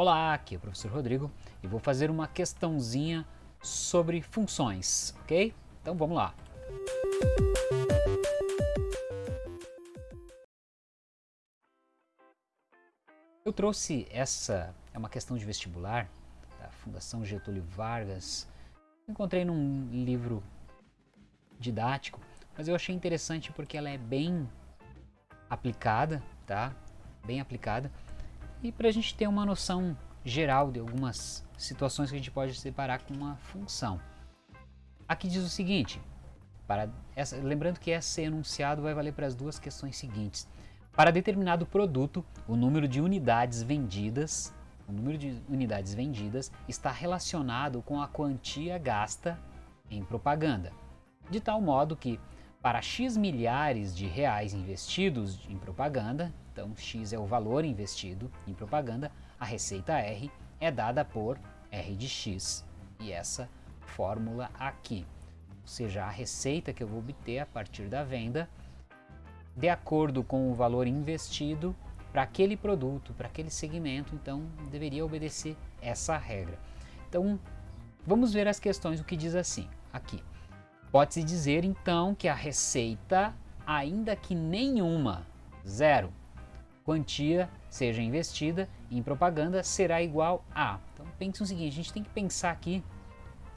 Olá, aqui é o professor Rodrigo e vou fazer uma questãozinha sobre funções, ok? Então vamos lá. Eu trouxe essa, é uma questão de vestibular, da Fundação Getúlio Vargas, encontrei num livro didático, mas eu achei interessante porque ela é bem aplicada, tá? Bem aplicada e para a gente ter uma noção geral de algumas situações que a gente pode separar com uma função. Aqui diz o seguinte, para essa, lembrando que esse enunciado vai valer para as duas questões seguintes. Para determinado produto, o número de unidades vendidas, o número de unidades vendidas está relacionado com a quantia gasta em propaganda, de tal modo que para X milhares de reais investidos em propaganda, então X é o valor investido em propaganda, a receita R é dada por R de X. E essa fórmula aqui, ou seja, a receita que eu vou obter a partir da venda, de acordo com o valor investido para aquele produto, para aquele segmento, então deveria obedecer essa regra. Então, vamos ver as questões, o que diz assim, aqui. Pode-se dizer então que a receita, ainda que nenhuma, zero, quantia seja investida em propaganda será igual a. Então pense o seguinte, a gente tem que pensar aqui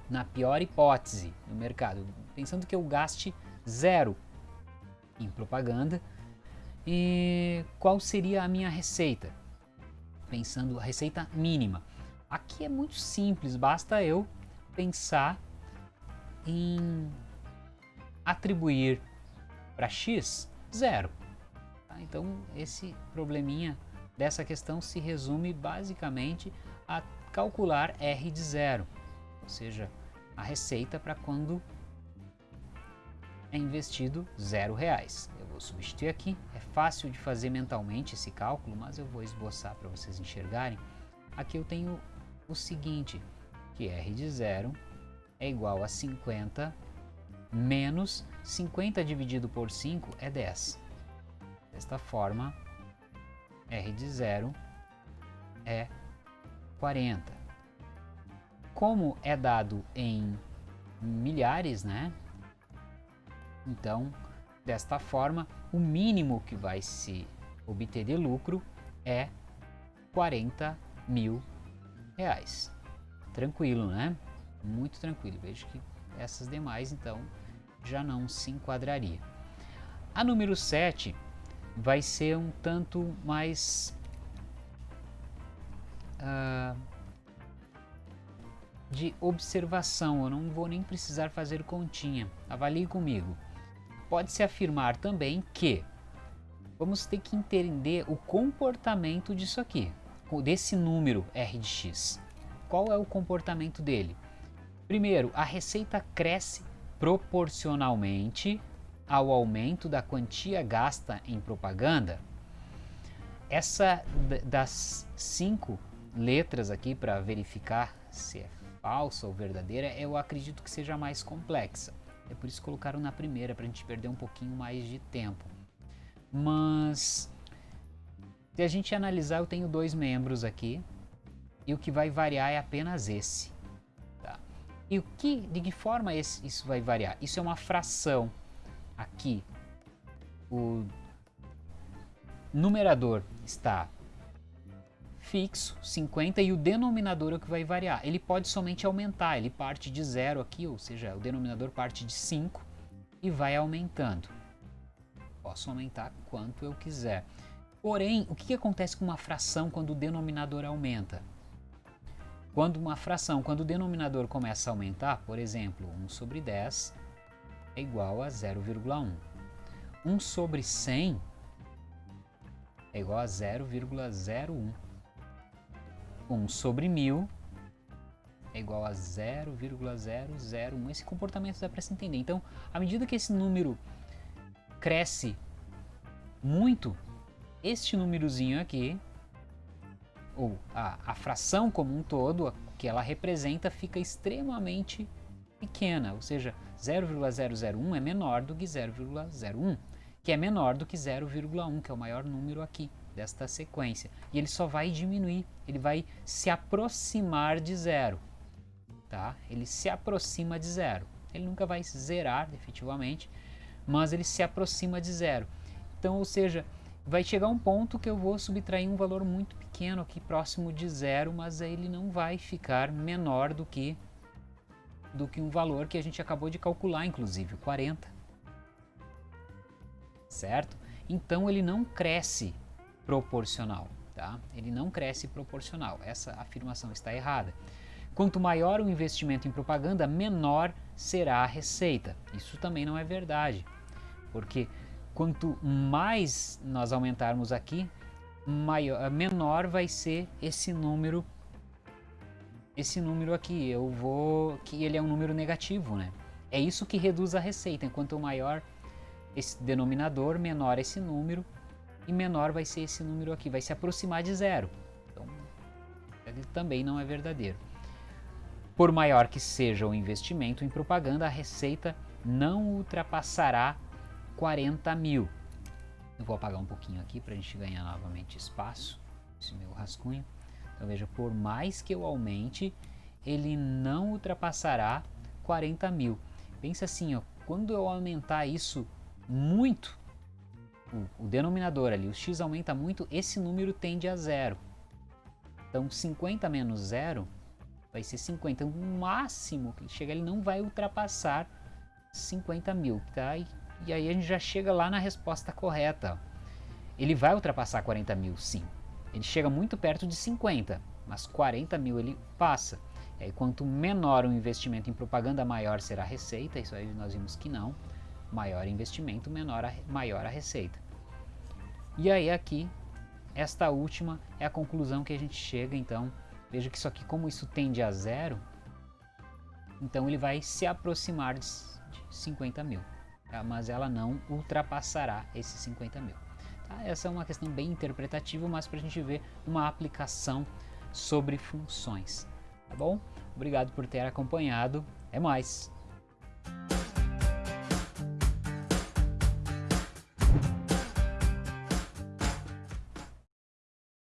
na pior hipótese no mercado, pensando que eu gaste zero em propaganda e qual seria a minha receita? Pensando a receita mínima. Aqui é muito simples, basta eu pensar em atribuir para x zero. Tá? Então esse probleminha dessa questão se resume basicamente a calcular R de zero, ou seja, a receita para quando é investido zero reais. Eu vou substituir aqui, é fácil de fazer mentalmente esse cálculo, mas eu vou esboçar para vocês enxergarem. Aqui eu tenho o seguinte, que R de zero é igual a 50 menos 50 dividido por 5 é 10. Desta forma, R de zero é 40. Como é dado em milhares, né? Então, desta forma, o mínimo que vai se obter de lucro é 40 mil reais. Tranquilo, né? Muito tranquilo. Vejo que essas demais, então, já não se enquadraria. A número 7 vai ser um tanto mais uh, de observação, eu não vou nem precisar fazer continha, avalie comigo. Pode-se afirmar também que vamos ter que entender o comportamento disso aqui, desse número R de x. Qual é o comportamento dele? Primeiro, a receita cresce proporcionalmente ao aumento da quantia gasta em propaganda, essa das cinco letras aqui para verificar se é falsa ou verdadeira, eu acredito que seja mais complexa. É por isso que colocaram na primeira, para a gente perder um pouquinho mais de tempo. Mas, se a gente analisar, eu tenho dois membros aqui, e o que vai variar é apenas esse. E o que, de que forma esse, isso vai variar? Isso é uma fração. Aqui, o numerador está fixo, 50, e o denominador é o que vai variar. Ele pode somente aumentar, ele parte de zero aqui, ou seja, o denominador parte de 5 e vai aumentando. Posso aumentar quanto eu quiser. Porém, o que, que acontece com uma fração quando o denominador aumenta? Quando uma fração, quando o denominador começa a aumentar, por exemplo, 1 sobre 10 é igual a 0,1. 1 sobre 100 é igual a 0,01. 1 sobre 1000 é igual a 0,001. Esse comportamento dá para se entender. Então, à medida que esse número cresce muito, este númerozinho aqui ou a, a fração como um todo, que ela representa, fica extremamente pequena, ou seja, 0,001 é menor do que 0,01, que é menor do que 0,1, que é o maior número aqui. desta sequência. E ele só vai diminuir, ele vai se aproximar de zero. Tá? Ele se aproxima de zero. Ele nunca vai zerar efetivamente, mas ele se aproxima de zero. Então, ou seja, vai chegar um ponto que eu vou subtrair um valor muito pequeno aqui próximo de zero, mas ele não vai ficar menor do que do que um valor que a gente acabou de calcular, inclusive, 40. Certo? Então ele não cresce proporcional, tá? Ele não cresce proporcional. Essa afirmação está errada. Quanto maior o investimento em propaganda, menor será a receita. Isso também não é verdade, porque quanto mais nós aumentarmos aqui, maior, menor vai ser esse número esse número aqui, eu vou que ele é um número negativo, né? É isso que reduz a receita, quanto maior esse denominador, menor esse número e menor vai ser esse número aqui, vai se aproximar de zero. Então, ele também não é verdadeiro. Por maior que seja o investimento em propaganda, a receita não ultrapassará 40 mil. Eu vou apagar um pouquinho aqui para a gente ganhar novamente espaço, esse meu rascunho. Então veja, por mais que eu aumente, ele não ultrapassará 40 mil. Pensa assim, ó, quando eu aumentar isso muito, o, o denominador ali, o x aumenta muito, esse número tende a zero. Então 50 menos zero vai ser 50. O máximo que ele chega, ele não vai ultrapassar 50 mil, tá? E aí a gente já chega lá na resposta correta. Ele vai ultrapassar 40 mil, sim. Ele chega muito perto de 50, mas 40 mil ele passa. E aí, quanto menor o investimento em propaganda, maior será a receita. Isso aí nós vimos que não. Maior investimento, menor a, maior a receita. E aí aqui, esta última é a conclusão que a gente chega. Então, veja que isso aqui, como isso tende a zero, então ele vai se aproximar de 50 mil. Tá? mas ela não ultrapassará esses 50 mil. Tá? Essa é uma questão bem interpretativa, mas para a gente ver uma aplicação sobre funções. Tá bom? Obrigado por ter acompanhado. É mais.